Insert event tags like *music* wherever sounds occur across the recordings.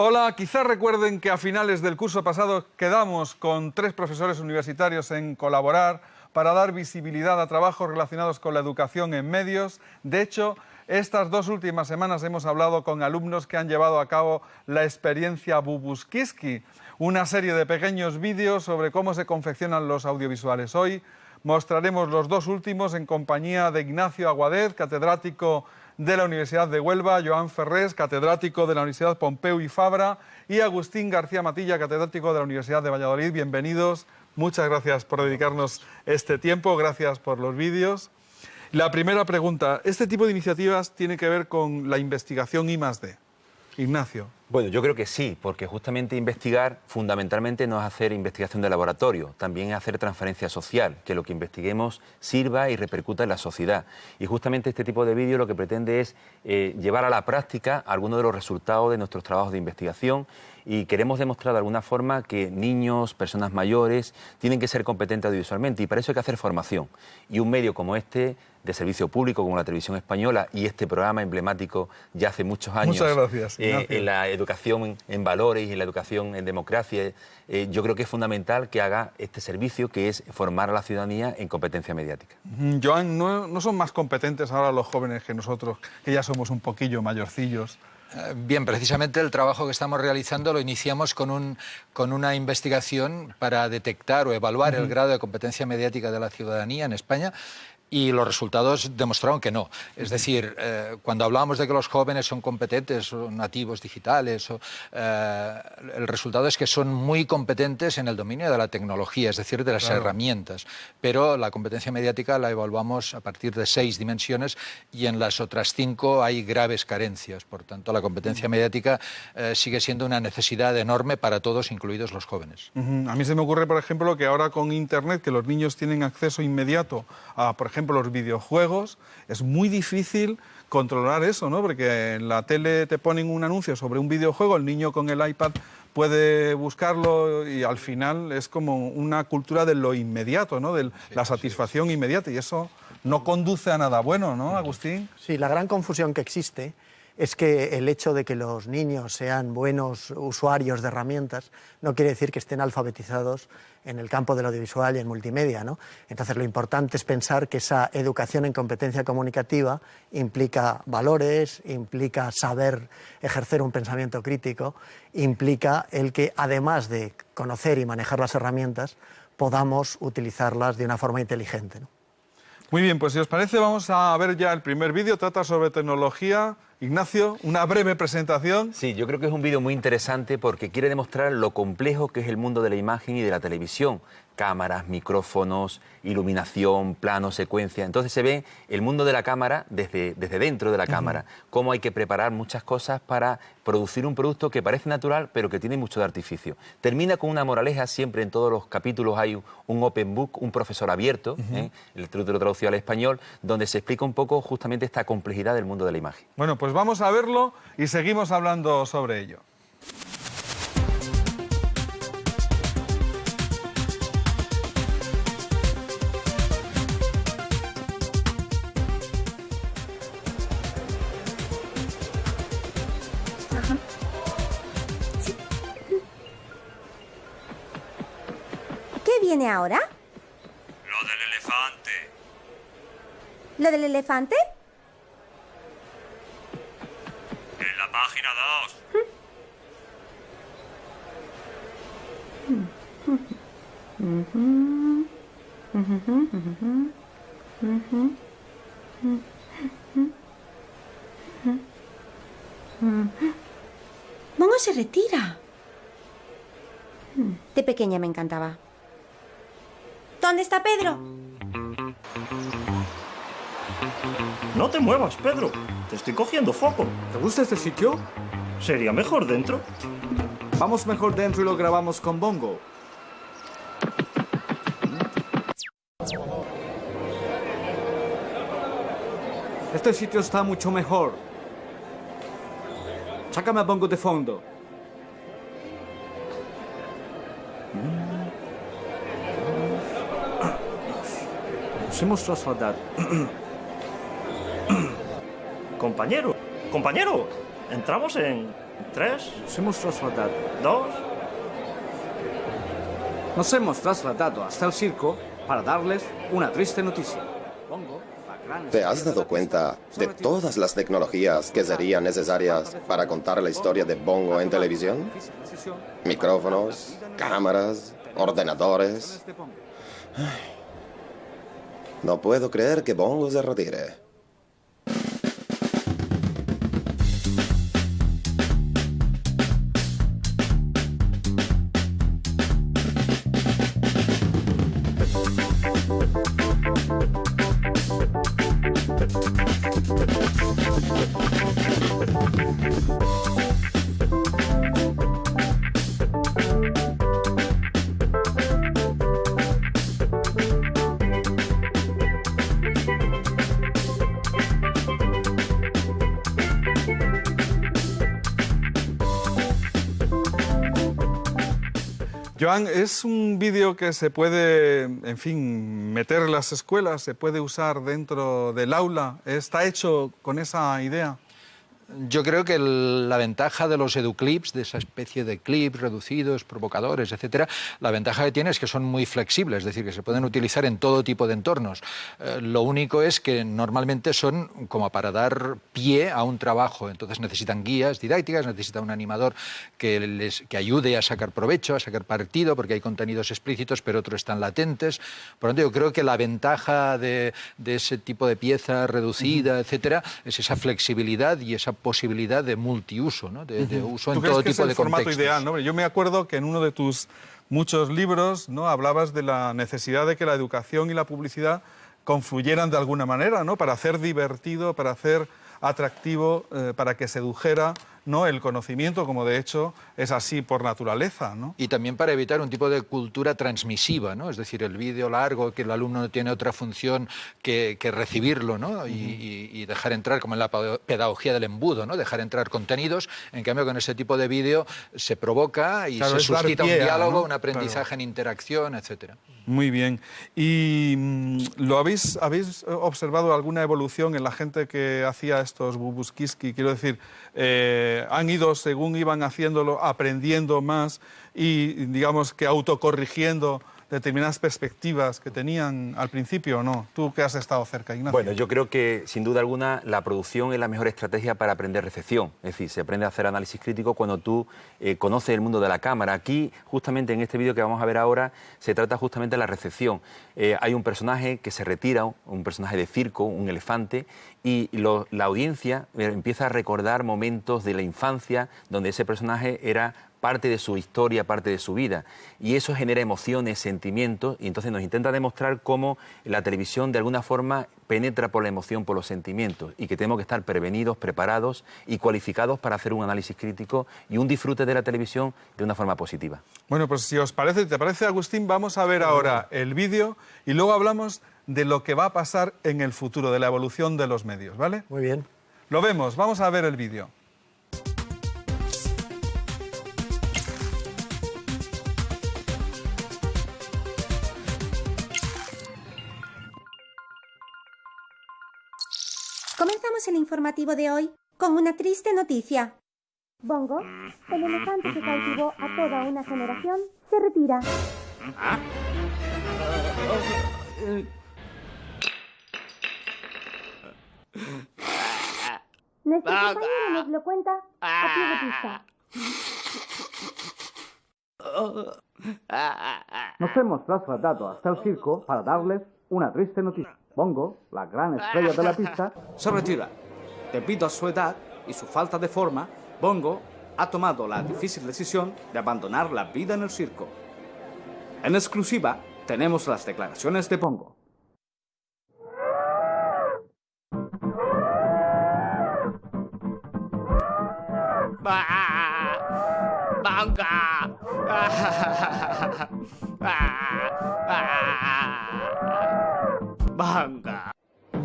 Hola, quizás recuerden que a finales del curso pasado quedamos con tres profesores universitarios en colaborar para dar visibilidad a trabajos relacionados con la educación en medios. De hecho, estas dos últimas semanas hemos hablado con alumnos que han llevado a cabo la experiencia Bubuskiski, una serie de pequeños vídeos sobre cómo se confeccionan los audiovisuales. Hoy mostraremos los dos últimos en compañía de Ignacio Aguadez, catedrático de la Universidad de Huelva, Joan Ferrés, catedrático de la Universidad Pompeu y Fabra, y Agustín García Matilla, catedrático de la Universidad de Valladolid. Bienvenidos, muchas gracias por dedicarnos este tiempo, gracias por los vídeos. La primera pregunta, ¿este tipo de iniciativas tiene que ver con la investigación I +D? Ignacio. Bueno, yo creo que sí, porque justamente investigar fundamentalmente no es hacer investigación de laboratorio, también es hacer transferencia social, que lo que investiguemos sirva y repercuta en la sociedad. Y justamente este tipo de vídeo lo que pretende es eh, llevar a la práctica algunos de los resultados de nuestros trabajos de investigación y queremos demostrar de alguna forma que niños, personas mayores, tienen que ser competentes audiovisualmente y para eso hay que hacer formación. Y un medio como este de servicio público como la televisión española y este programa emblemático ya hace muchos años Muchas gracias, eh, en la educación en valores y en la educación en democracia, eh, yo creo que es fundamental que haga este servicio que es formar a la ciudadanía en competencia mediática. Joan, ¿no, ¿no son más competentes ahora los jóvenes que nosotros, que ya somos un poquillo mayorcillos? Eh, bien, precisamente el trabajo que estamos realizando lo iniciamos con, un, con una investigación para detectar o evaluar el grado de competencia mediática de la ciudadanía en España y los resultados demostraron que no. Es decir, eh, cuando hablábamos de que los jóvenes son competentes, son nativos digitales, o, eh, el resultado es que son muy competentes en el dominio de la tecnología, es decir, de las Claro. herramientas. Pero la competencia mediática la evaluamos a partir de seis dimensiones y en las otras cinco hay graves carencias. Por tanto, la competencia mediática eh, sigue siendo una necesidad enorme para todos, incluidos los jóvenes. A mí se me ocurre, por ejemplo, que ahora con Internet, que los niños tienen acceso inmediato a, por ejemplo, los videojuegos, es muy difícil controlar eso, ¿no? Porque en la tele te ponen un anuncio sobre un videojuego, el niño con el iPad puede buscarlo y al final es como una cultura de lo inmediato, ¿no? De la satisfacción inmediata y eso no conduce a nada bueno, ¿no, Agustín? Sí, la gran confusión que existe es que el hecho de que los niños sean buenos usuarios de herramientas no quiere decir que estén alfabetizados en el campo del audiovisual y en multimedia. ¿no? Entonces, lo importante es pensar que esa educación en competencia comunicativa implica valores, implica saber ejercer un pensamiento crítico, implica el que, además de conocer y manejar las herramientas, podamos utilizarlas de una forma inteligente. ¿no? Muy bien, pues si os parece vamos a ver ya el primer vídeo, trata sobre tecnología. Ignacio, una breve presentación. Sí, yo creo que es un vídeo muy interesante porque quiere demostrar lo complejo que es el mundo de la imagen y de la televisión. Cámaras, micrófonos, iluminación, plano, secuencia. Entonces se ve el mundo de la cámara desde, desde dentro de la cámara. Cómo hay que preparar muchas cosas para producir un producto que parece natural pero que tiene mucho de artificio. Termina con una moraleja, siempre en todos los capítulos hay un open book, un profesor abierto, ¿eh? el truco lo traducido al español, donde se explica un poco justamente esta complejidad del mundo de la imagen. Bueno, pues vamos a verlo y seguimos hablando sobre ello. Viene ahora? Lo del elefante. ¿Lo del elefante? En la página 2. Momo se retira. De pequeña me encantaba. ¿Dónde está Pedro? No te muevas, Pedro. Te estoy cogiendo foco. ¿Te gusta este sitio? Sería mejor dentro. Vamos mejor dentro y lo grabamos con Bongo. Este sitio está mucho mejor. Sácame a Bongo de fondo. Hemos trasladado. *clears throat* Compañero, compañero. Entramos en Tres. Nos hemos trasladado. Dos. Nos hemos trasladado hasta el circo para darles una triste noticia. ¿Te has dado cuenta de todas las tecnologías que serían necesarias para contar la historia de Bongo en televisión? Micrófonos, cámaras, ordenadores. No puedo creer que Bongo se retire. Es un vídeo que se puede, en fin, meter en las escuelas, se puede usar dentro del aula. ¿Está hecho con esa idea? Yo creo que el- la ventaja de los educlips, de esa especie de clips reducidos, provocadores, etcétera, la ventaja que tiene es que son muy flexibles, es decir, que se pueden utilizar en todo tipo de entornos. Eh, lo único es que normalmente son como para dar pie a un trabajo, entonces necesitan guías didácticas, necesita un animador que les que ayude a sacar provecho, a sacar partido, porque hay contenidos explícitos, pero otros están latentes. Por lo tanto, yo creo que la ventaja de, de ese tipo de pieza reducida, etcétera, es esa flexibilidad y esa posibilidad de multiuso, ¿no? de, de uso en ¿Tú crees todo que tipo es el de formato contextos. ideal? ¿no? Yo me acuerdo que en uno de tus muchos libros ¿no? hablabas de la necesidad de que la educación y la publicidad confluyeran de alguna manera, ¿no? para hacer divertido, para hacer atractivo, eh, para que sedujera ¿no? el conocimiento, como de hecho es así por naturaleza. ¿no? Y también para evitar un tipo de cultura transmisiva, ¿no? Es decir, el vídeo largo, que el alumno no tiene otra función que, que recibirlo, ¿no? Y, y- y dejar entrar, como en la pedagogía del embudo, ¿no? Dejar entrar contenidos. En cambio, con ese tipo de vídeo se provoca y Claro, se suscita un diálogo, ¿no? un aprendizaje en interacción, etcétera. Muy bien. ¿Y mm, lo habéis, habéis observado alguna evolución en la gente que hacía estos bubuskiski? Quiero decir, eh, han ido, según iban haciéndolo, aprendiendo más y, digamos, que autocorrigiendo determinadas perspectivas que tenían al principio o no? Tú que has estado cerca, Ignacio. Bueno, yo creo que sin duda alguna la producción es la mejor estrategia para aprender recepción. Es decir, se aprende a hacer análisis crítico cuando tú eh, conoces el mundo de la cámara. Aquí, justamente en este vídeo que vamos a ver ahora, se trata justamente de la recepción. Eh, hay un personaje que se retira, un personaje de circo, un elefante, y la audiencia eh, empieza a recordar momentos de la infancia donde ese personaje era parte de su historia, parte de su vida. Y eso genera emociones, sentimientos, y entonces nos intenta demostrar cómo la televisión de alguna forma penetra por la emoción, por los sentimientos, y que tenemos que estar prevenidos, preparados y cualificados para hacer un análisis crítico y un disfrute de la televisión de una forma positiva. Bueno, pues si os parece, ¿te parece, Agustín? Vamos a ver ahora el vídeo y luego hablamos de lo que va a pasar en el futuro, de la evolución de los medios, ¿vale? Muy bien. Lo vemos, vamos a ver el vídeo. El informativo de hoy con una triste noticia. Bongo, el elefante que cautivó a toda una generación, se retira. Nuestro compañero nos lo cuenta a pie de pista. Nos hemos trasladado hasta el circo para darles una triste noticia. Bongo, la gran estrella de la pista, *laughs* se retira. Debido a su edad y su falta de forma, Bongo ha tomado la difícil decisión de abandonar la vida en el circo. En exclusiva, tenemos las declaraciones de Bongo. *laughs* Banga.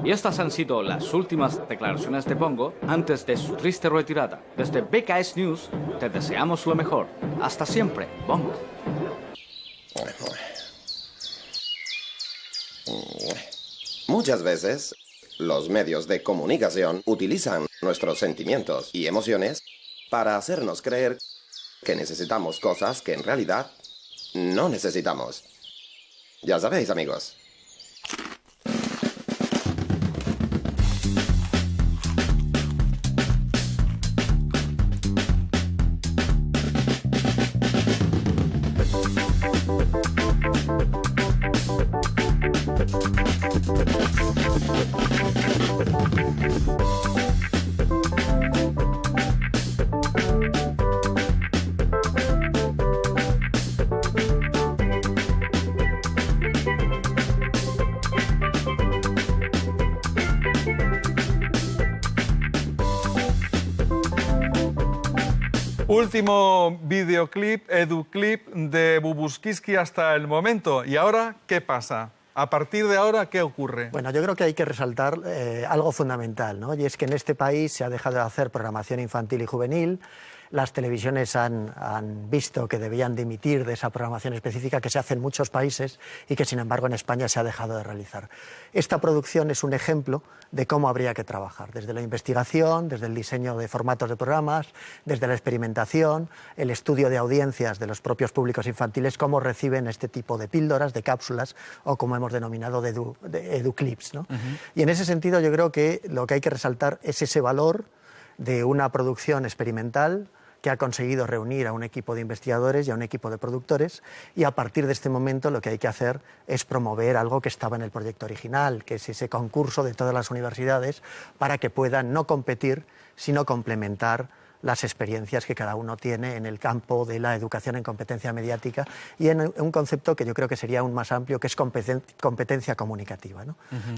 Y estas han sido las últimas declaraciones de Bongo antes de su triste retirada. Desde BKS News te deseamos lo mejor. Hasta siempre, Bongo. Muchas veces, los medios de comunicación utilizan nuestros sentimientos y emociones para hacernos creer que necesitamos cosas que en realidad no necesitamos. Ya sabéis, amigos. Último videoclip, educlip de Bubuskiski hasta el momento. ¿Y ahora qué pasa? A partir de ahora, ¿qué ocurre? Bueno, yo creo que hay que resaltar eh, algo fundamental, ¿no? Y es que en este país se ha dejado de hacer programación infantil y juvenil, las televisiones han, visto que debían dimitir de esa programación específica que se hace en muchos países y que sin embargo en España se ha dejado de realizar. Esta producción es un ejemplo de cómo habría que trabajar, desde la investigación, desde el diseño de formatos de programas, desde la experimentación, el estudio de audiencias de los propios públicos infantiles, cómo reciben este tipo de píldoras, de cápsulas o como hemos denominado de, educlips. Y en ese sentido yo creo que lo que hay que resaltar es ese valor de una producción experimental que ha conseguido reunir a un equipo de investigadores y a un equipo de productores y a partir de este momento lo que hay que hacer es promover algo que estaba en el proyecto original, que es ese concurso de todas las universidades para que puedan no competir, sino complementar las experiencias que cada uno tiene en el campo de la educación en competencia mediática y en un concepto que yo creo que sería aún más amplio, que es competencia comunicativa.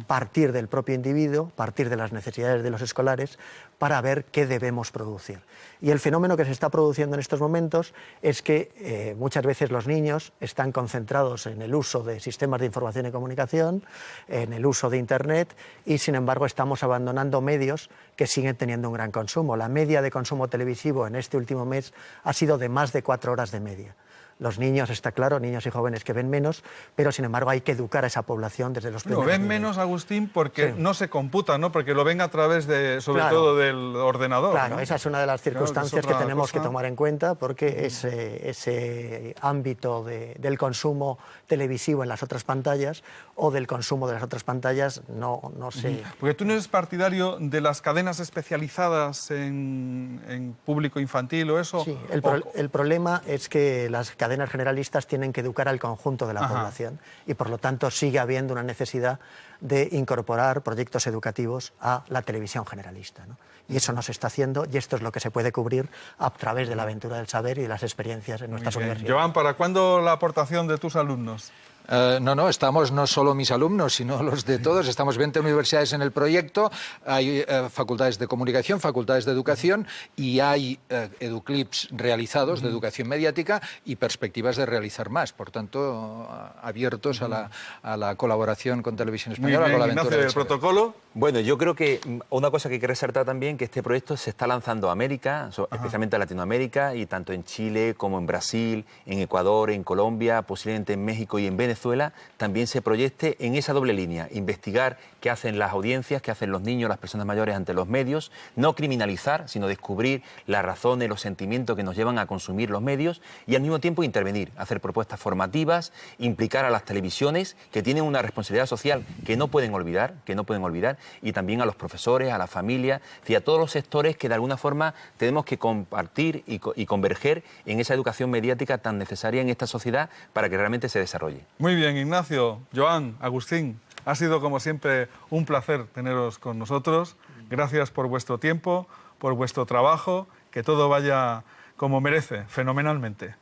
Partir del propio individuo, partir de las necesidades de los escolares para ver qué debemos producir. Y el fenómeno que se está produciendo en estos momentos es que eh, muchas veces los niños están concentrados en el uso de sistemas de información y comunicación, en el uso de Internet y sin embargo estamos abandonando medios que siguen teniendo un gran consumo. La media de consumo televisivo en este último mes ha sido de más de cuatro horas de media. Los niños, está claro, niños y jóvenes que ven menos, pero sin embargo hay que educar a esa población desde los primeros Lo ven menos, Agustín, porque no se computa, ¿no? Porque lo ven a través, de, sobre todo, del ordenador. Claro, esa es una de las circunstancias que, tenemos que tomar en cuenta, porque ese, ese ámbito del consumo televisivo en las otras pantallas o del consumo de las otras pantallas no, no se... Porque tú no eres partidario de las cadenas especializadas en, público infantil o eso. Sí, el, el problema es que las cadenas generalistas tienen que educar al conjunto de la población y por lo tanto sigue habiendo una necesidad de incorporar proyectos educativos a la televisión generalista. Y eso no se está haciendo y esto es lo que se puede cubrir a través de la aventura del saber y de las experiencias en nuestras universidades. Joan, ¿para cuándo la aportación de tus alumnos? Eh, no, no, estamos no solo mis alumnos, sino *laughs* los de todos. Estamos 20 universidades en el proyecto, hay eh, facultades de comunicación, facultades de educación y hay eh, educlips realizados de educación mediática y perspectivas de realizar más. Por tanto, abiertos a la, a la, colaboración con Televisión Española, con la aventura del protocolo. Bueno, yo creo que mm, una cosa que hay que resaltar también que este proyecto se está lanzando a América, especialmente a Latinoamérica, y tanto en Chile como en Brasil, en Ecuador, en Colombia, posiblemente en México y en Venezuela también se proyecte en esa doble línea, investigar qué hacen las audiencias, qué hacen los niños, las personas mayores ante los medios, no criminalizar, sino descubrir las razones, los sentimientos que nos llevan a consumir los medios y al mismo tiempo intervenir, hacer propuestas formativas, implicar a las televisiones que tienen una responsabilidad social que no pueden olvidar, que no pueden olvidar, y también a los profesores, a la familia, y a todos los sectores que de alguna forma tenemos que compartir y, y converger en esa educación mediática tan necesaria en esta sociedad para que realmente se desarrolle. Muy bien, Ignacio, Joan, Agustín, ha sido como siempre un placer teneros con nosotros. Gracias por vuestro tiempo, por vuestro trabajo, que todo vaya como merece, fenomenalmente.